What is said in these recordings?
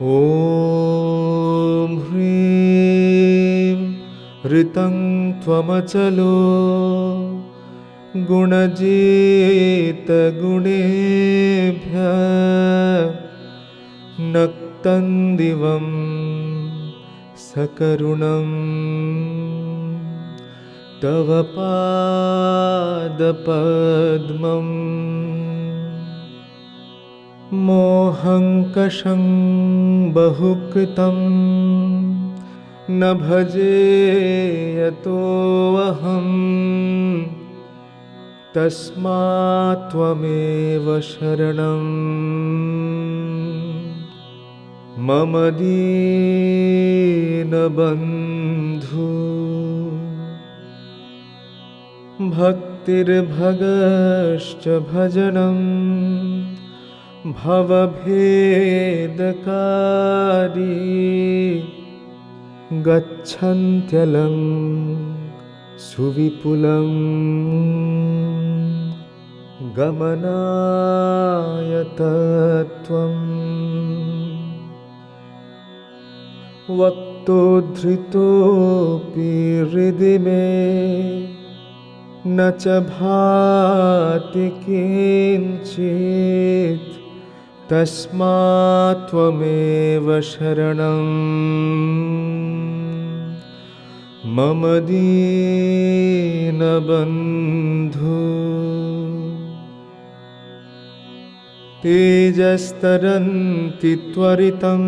ॐ ह्रीं ऋतं त्वमचलो गुणजितगुणेभ्य नक्तं दिवं सकरुणं तव पादपद्मम् मोहङ्कषं बहुकृतं। न भजे यतोऽहम् तस्मात् त्वमेव शरणं। मम दीनबन्धु भक्तिर्भगश्च भजनं भवभेदकारी गच्छन्त्यलं सुविपुलं गमनायतत्वम् वक्तोद्धृतोऽपि हृदि मे न च भाति किञ्चित् तस्मात् त्वमेव शरणं। मम दीनबन्धु। तेजस्तरन्ति त्वरितं।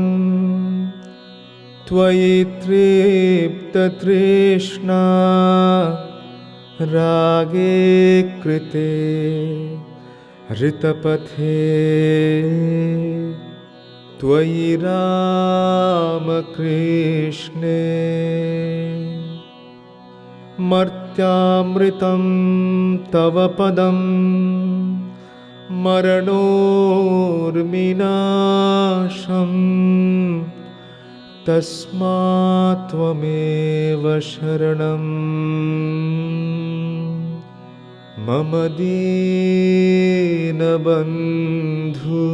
त्वयि तृप्ततृष्णा। रागे कृते ऋतपथे त्वयि रामकृष्णे। मर्त्यामृतं तव पदं। मरणोर्मिनाशम् तस्मात् त्वमेव शरणं मम दीनबन्धु।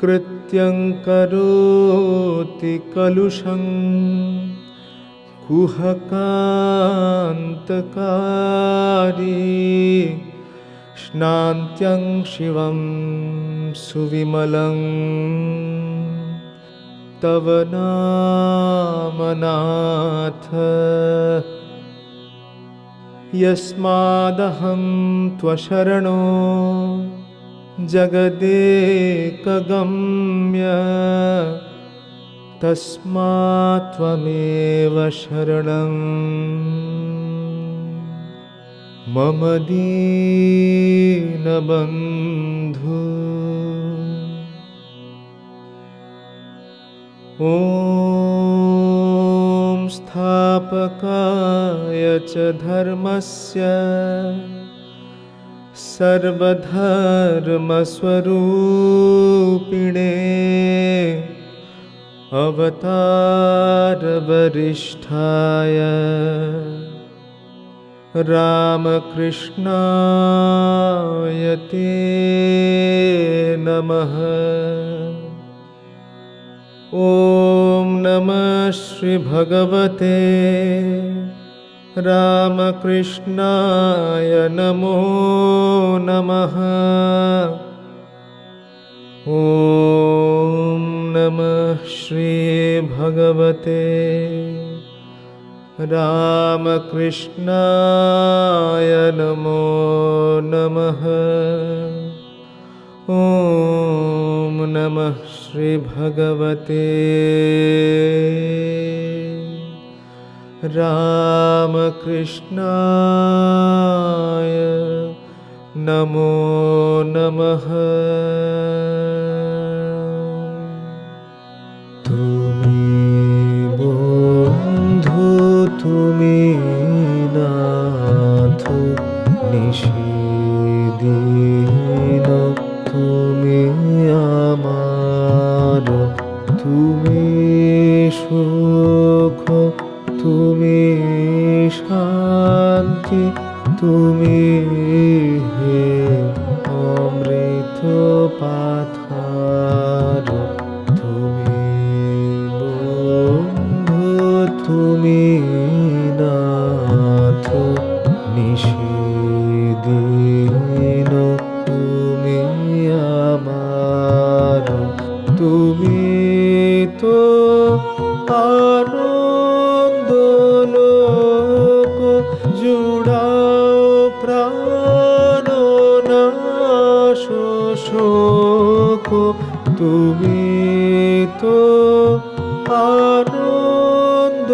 कृत्यं करोति कलुषं। कुहकान्तकारी स्नान्त्यं शिवं सुविमलं। तव नामनाथ यस्मादहं त्वशरणो जगदेकगम्य तस्मात् त्वमेव शरणं। मम दीनबन्धु। ॐ स्थापकाय च धर्मस्य सर्वधर्मस्वरूपिणे अवतारवरिष्ठाय रामकृष्णाय ते नमः ॐ नमः श्रीभगवते रामकृष्णाय नमो नमः ॐ नमः श्रीभगवते रामकृष्णाय नमो नमः ॐ नमः श्रीभगवते। रामकृष्णाय नमो नमः। তুমি শান্তি, তুমি হে অমৃত পাথার, তুমি বন্ধু, তুমি নাথ নিষেদিন তুমি আমার, তুমি তো তুমি তো আনন্দ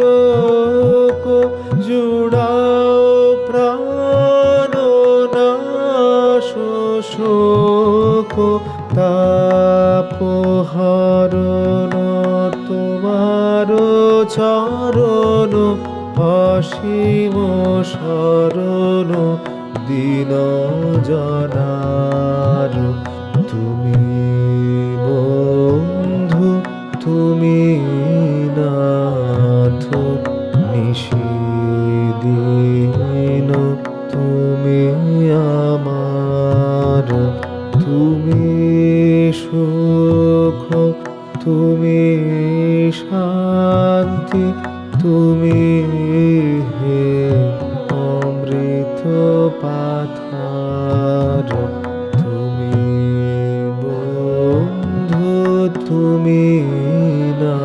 লোক জুড়াও প্রাণ শোক তাপহরণ তোমার চরণ অসীম শরণ দিন জনার আমার। তুমি সুখ তুমি শান্তি তুমি হে অমৃত পাথার। তুমি বন্ধু তুমি না